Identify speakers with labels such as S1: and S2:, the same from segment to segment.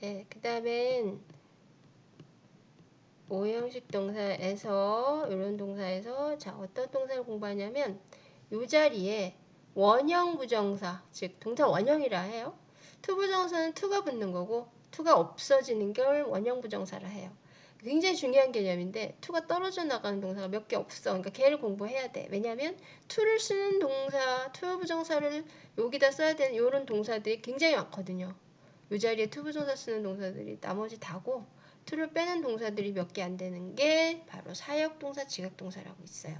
S1: 네, 그 다음엔 오형식 동사에서 이런 동사에서 자 어떤 동사를 공부하냐면 이 자리에 원형 부정사 즉 동사 원형이라 해요. to 부정사는 to가 붙는 거고 to가 없어지는 걸 원형 부정사라 해요. 굉장히 중요한 개념인데 to가 떨어져 나가는 동사가 몇 개 없어. 그러니까 걔를 공부해야 돼. 왜냐하면 to를 쓰는 동사, to 부정사를 여기다 써야 되는 이런 동사들이 굉장히 많거든요. 이 자리에 to 부정사 쓰는 동사들이 나머지 다고 to를 빼는 동사들이 몇 개 안 되는 게 바로 사역동사, 지각동사라고 있어요.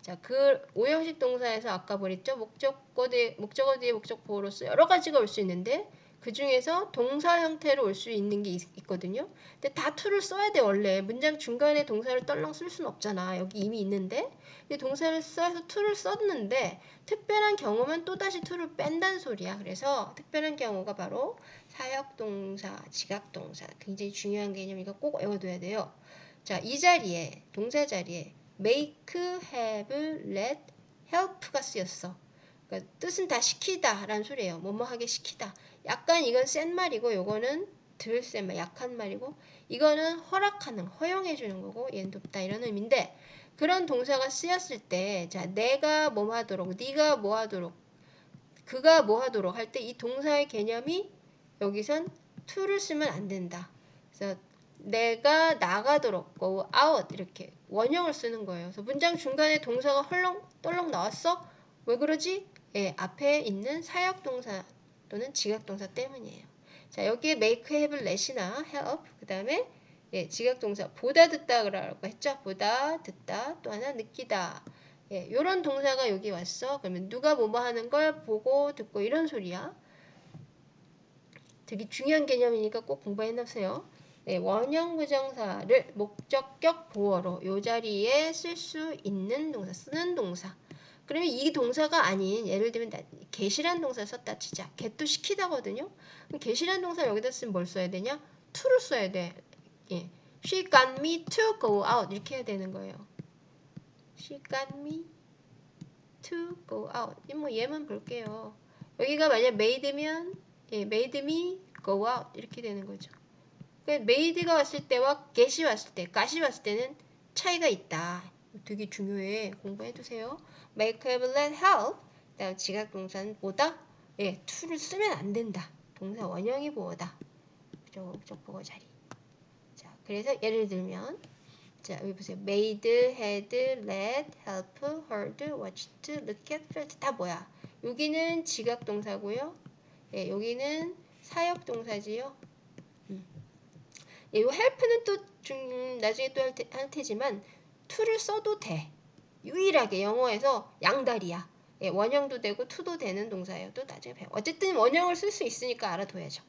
S1: 자, 그 오형식 동사에서 아까 보랬죠? 목적어 뒤에, 목적어 뒤에 목적보호로서 여러 가지가 올 수 있는데 그 중에서 동사 형태로 올 수 있는 게 있, 거든요 근데 다 to를 써야 돼 원래. 문장 중간에 동사를 떨렁 쓸 수는 없잖아. 여기 이미 있는데. 근데 동사를 써서 to를 썼는데 특별한 경우면 또 다시 to를 뺀다는 소리야. 그래서 특별한 경우가 바로 사역동사, 지각동사. 굉장히 중요한 개념이니까 꼭 외워둬야 돼요. 자, 이 자리에 동사 자리에 make, have, let, help가 쓰였어. 그러니까 뜻은 다 시키다 라는 소리예요. 뭐뭐 하게 시키다. 약간 이건 센 말이고 요거는 덜 센 말, 약한 말이고 이거는 허락하는, 허용해 주는 거고 얘는 돕다 이런 의미인데 그런 동사가 쓰였을 때 자, 내가 뭐 하도록, 네가 뭐 하도록, 그가 뭐 하도록 할 때 이 동사의 개념이 여기선 to를 쓰면 안 된다. 그래서 내가 나가도록 go out 이렇게 원형을 쓰는 거예요. 그래서 문장 중간에 동사가 헐렁 떨렁 나왔어? 왜 그러지? 예, 앞에 있는 사역 동사 또는 지각 동사 때문이에요. 자, 여기에 make, have, let이나 help 그 다음에 예, 지각 동사 보다 듣다 그러라고 했죠. 보다 듣다 또 하나 느끼다. 예, 요런 동사가 여기 왔어. 그러면 누가 뭐뭐 하는 걸 보고 듣고 이런 소리야. 되게 중요한 개념이니까 꼭 공부해 놓으세요. 네, 원형 부정사를 목적격 보어로 요 자리에 쓸 수 있는 동사, 쓰는 동사. 그러면 이 동사가 아닌 예를 들면 계시란 동사 썼다 치자. get도 시키다거든요. 그럼 get이란 동사 여기다 쓰면 뭘 써야 되냐? to를 써야 돼. 예. She got me to go out 이렇게 해야 되는 거예요. She got me to go out. 뭐 얘만 볼게요. 여기가 만약 made면 예, made me go out 이렇게 되는 거죠. made가 왔을 때와 get이 왔을 때, got이 왔을 때는 차이가 있다. 되게 중요해. 공부해두세요. make, have, let, help. 다음 지각 동사는 보다. 예, to를 쓰면 안 된다. 동사 원형이 보다. 목적 보고 자리. 자, 그래서 예를 들면 자, 여기 보세요. made, had, let, help, heard, watched, look at, felt 다 뭐야? 여기는 지각 동사고요. 예, 여기는 사역 동사지요. 이 help는 또 중, 나중에 또할할 테지만 to를 써도 돼. 유일하게 영어에서 양다리야. 예, 원형도 되고 to도 되는 동사예요. 또 나중에 배워. 어쨌든 원형을 쓸 수 있으니까 알아둬야죠.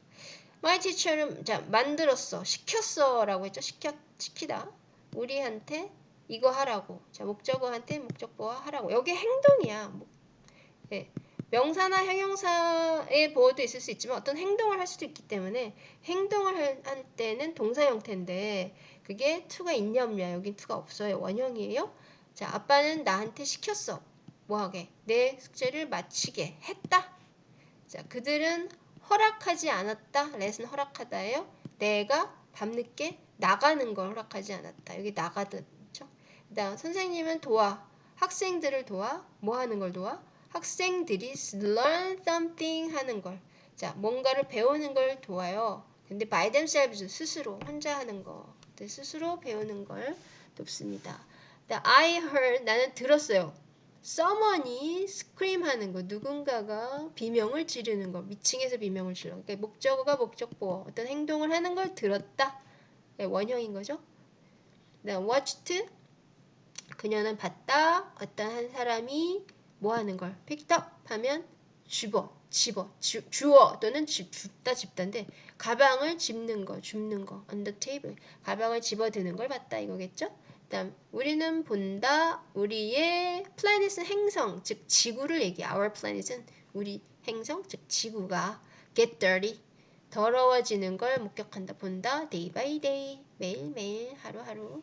S1: My teacher는 자 만들었어, 시켰어 라고 했죠. 시켜 시키다. 우리한테 이거 하라고. 자 목적어한테 목적보어 하라고. 여기 행동이야. 뭐, 예. 명사나 형용사의 보호도 있을 수 있지만 어떤 행동을 할 수도 있기 때문에 행동을 할, 때는 동사 형태인데 그게 to가 있냐 없냐 여긴 to가 없어요. 원형이에요. 자 아빠는 나한테 시켰어. 뭐하게? 내 숙제를 마치게 했다. 자 그들은 허락하지 않았다. 렛은 허락하다예요. 내가 밤늦게 나가는 걸 허락하지 않았다. 여기 나가듯 그 다음 선생님은 도와. 학생들을 도와. 뭐 하는 걸 도와 학생들이 learn something 하는 걸. 자, 뭔가를 배우는 걸 도와요. 근데 by themselves 스스로 혼자 하는 거. 스스로 배우는 걸 돕습니다. I heard 나는 들었어요. someone이 scream 하는 거. 누군가가 비명을 지르는 거. 미층에서 비명을 질러. 그러니까 목적어가 목적보 어떤 행동을 하는 걸 들었다. 네, 원형인 거죠. 그다음 watched 그녀는 봤다. 어떤 한 사람이 뭐 하는 걸? up 하면 집어 집어 주, 주어 또는 집, 줍다 집다인데 가방을 집는 거 줍는 거 on the table. 가방을 집어드는 걸 봤다 이거겠죠? 그다음 우리는 본다 우리의 planet은 행성 즉 지구를 얘기 our planet은 우리 행성 즉 지구가 get dirty. 더러워지는 걸 목격한다. 본다 day by day 매일매일 하루하루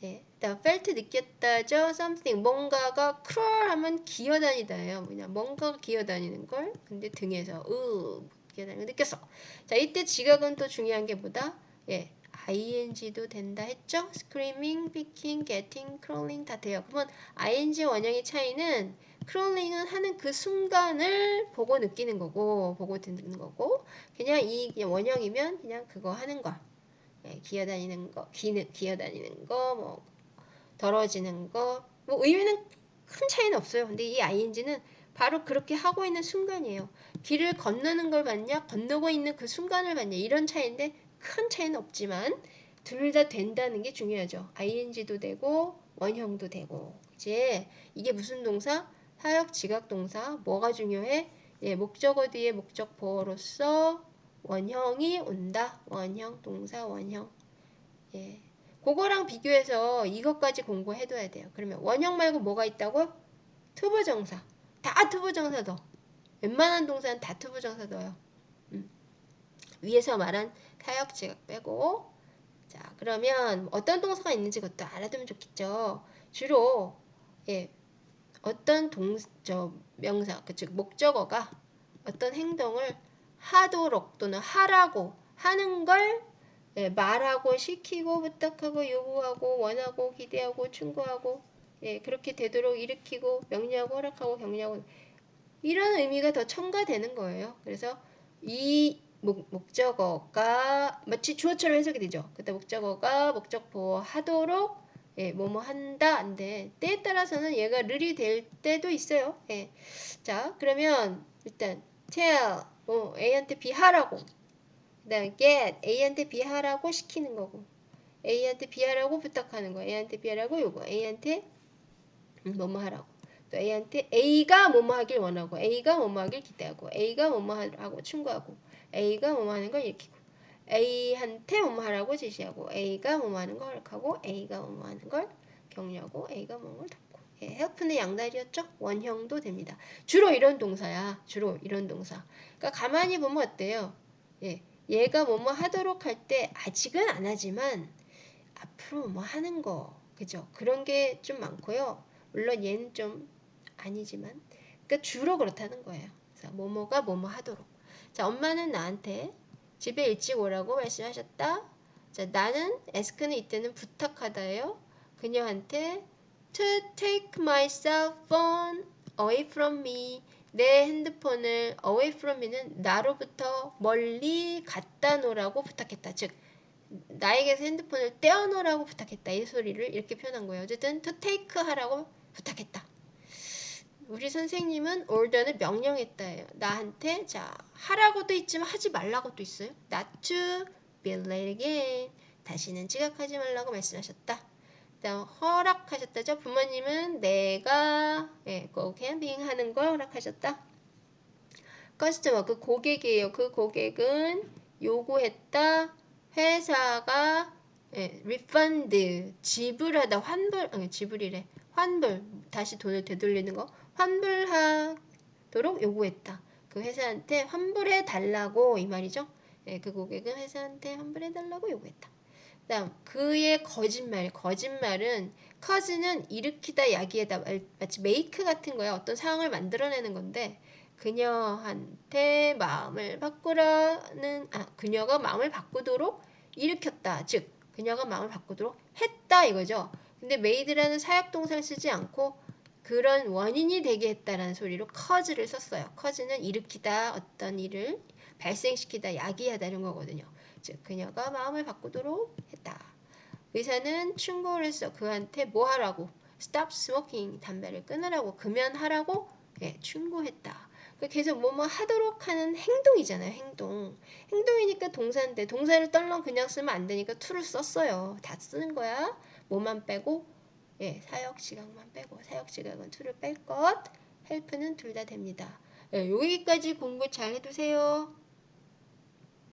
S1: 네. 다음 felt 느꼈다죠. something 뭔가가 crawl 하면 기어다니다예요. 뭐냐 뭔가가 기어다니는 걸 근데 등에서 으 기어다니는 거 느꼈어. 자, 이때 지각은 또 중요한 게 뭐다? 예, ing도 된다 했죠? screaming, picking, getting, crawling 다 돼요. 그러면 ing 원형의 차이는 crawling은 하는 그 순간을 보고 느끼는 거고, 보고 듣는 거고, 그냥 이 원형이면 그냥 그거 하는 거. 예, 기어다니는 거, 기는, 기어다니는 거, 뭐, 덜어지는 거, 뭐 의미는 큰 차이는 없어요. 근데 이 ing는 바로 그렇게 하고 있는 순간이에요. 길을 건너는 걸 봤냐, 건너고 있는 그 순간을 봤냐, 이런 차이인데 큰 차이는 없지만 둘 다 된다는 게 중요하죠. ing도 되고 원형도 되고. 이제 이게 무슨 동사? 사역 지각 동사. 뭐가 중요해? 예, 목적어 뒤에 목적 보어로서 원형이 온다. 원형 동사 원형. 예. 그거랑 비교해서 이것까지 공부해둬야 돼요. 그러면 원형 말고 뭐가 있다고? 투부정사. 다 투부정사 넣어. 웬만한 동사는 다 투부정사 넣어요. 음. 위에서 말한 사역 지각 빼고 자 그러면 어떤 동사가 있는지 그것도 알아두면 좋겠죠. 주로 예 어떤 동저 명사 그즉 목적어가 어떤 행동을 하도록 또는 하라고 하는 걸 예, 말하고 시키고 부탁하고 요구하고 원하고 기대하고 충고하고 예, 그렇게 되도록 일으키고 명령하고 허락하고 격려하고 이런 의미가 더 첨가되는 거예요. 그래서 이 목, 목적어가 마치 주어처럼 해석이 되죠. 그때 목적어가 목적보 하도록 예, 뭐뭐 한다 안돼 때에 따라서는 얘가 르이 될 때도 있어요. 예. 자 그러면 일단 tell 뭐 A한테 비하라고. 그다음 get A한테 비하라고 시키는 거고. A한테 비하라고 부탁하는 거 A한테 비하라고 요거. A한테 뭐뭐 하라고. 또 A한테 A가 뭐뭐 하길 원하고 A가 뭐뭐 하길 기대하고 A가 뭐뭐 하라고 충고하고 A가 뭐뭐 하는 걸 일으키고 A한테 뭐뭐 하라고 지시하고 A가 뭐뭐 하는 걸 허락하고 A가 뭐뭐 하는 걸 격려하고 A가 뭐뭐 덮고 예, help는 양다리였죠? 원형도 됩니다. 주로 이런 동사야. 주로 이런 동사. 그러니까 가만히 보면 어때요? 예, 얘가 뭐뭐 하도록 할 때 아직은 안 하지만 앞으로 뭐 하는 거 그죠? 그런 게 좀 많고요. 물론 얘는 좀 아니지만 그러니까 주로 그렇다는 거예요. 그래서 뭐뭐가 뭐뭐 하도록. 자, 엄마는 나한테 집에 일찍 오라고 말씀하셨다. 자, 나는 에스크는 이때는 부탁하다예요. 그녀한테 to take my cell phone away from me. 내 핸드폰을 away from me는 나로부터 멀리 갖다 놓으라고 부탁했다. 즉 나에게서 핸드폰을 떼어 놓으라고 부탁했다. 이 소리를 이렇게 표현한 거예요. 어쨌든 to take 하라고 부탁했다. 우리 선생님은 order는 명령했다예요. 나한테 자 하라고도 있지만 하지 말라고도 있어요. Not to be late again. 다시는 지각하지 말라고 말씀하셨다. 허락하셨다죠. 부모님은 내가 예, go camping 하는 걸 허락하셨다. customer 그 고객이에요. 그 고객은 요구했다. 회사가 예, refund 지불하다 환불 아니 지불이래 환불 다시 돈을 되돌리는 거 환불하도록 요구했다. 그 회사한테 환불해 달라고 이 말이죠. 예, 그 고객은 회사한테 환불해 달라고 요구했다. 다음 그의 거짓말 거짓말은 cause는 일으키다 야기하다 마치 make 같은 거야 어떤 상황을 만들어내는 건데 그녀한테 마음을 바꾸라는 아 그녀가 마음을 바꾸도록 일으켰다 즉 그녀가 마음을 바꾸도록 했다 이거죠 근데 made라는 사역 동사를 쓰지 않고 그런 원인이 되게 했다라는 소리로 커즈를 썼어요. 커즈는 일으키다 어떤 일을 발생시키다 야기하다 이런 거거든요. 즉 그녀가 마음을 바꾸도록 했다. 의사는 충고를 했어. 그한테 뭐 하라고? Stop smoking 담배를 끊으라고 금연하라고 예, 충고했다. 그 계속 뭐뭐 하도록 하는 행동이잖아요. 행동. 행동이니까 동사인데 동사를 떨렁 그냥 쓰면 안 되니까 to를 썼어요. 다 쓰는 거야. 뭐만 빼고 예, 사역 지각만 빼고 사역 지각은 2를 뺄 것, 헬프는 둘 다 됩니다. 예, 여기까지 공부 잘 해두세요.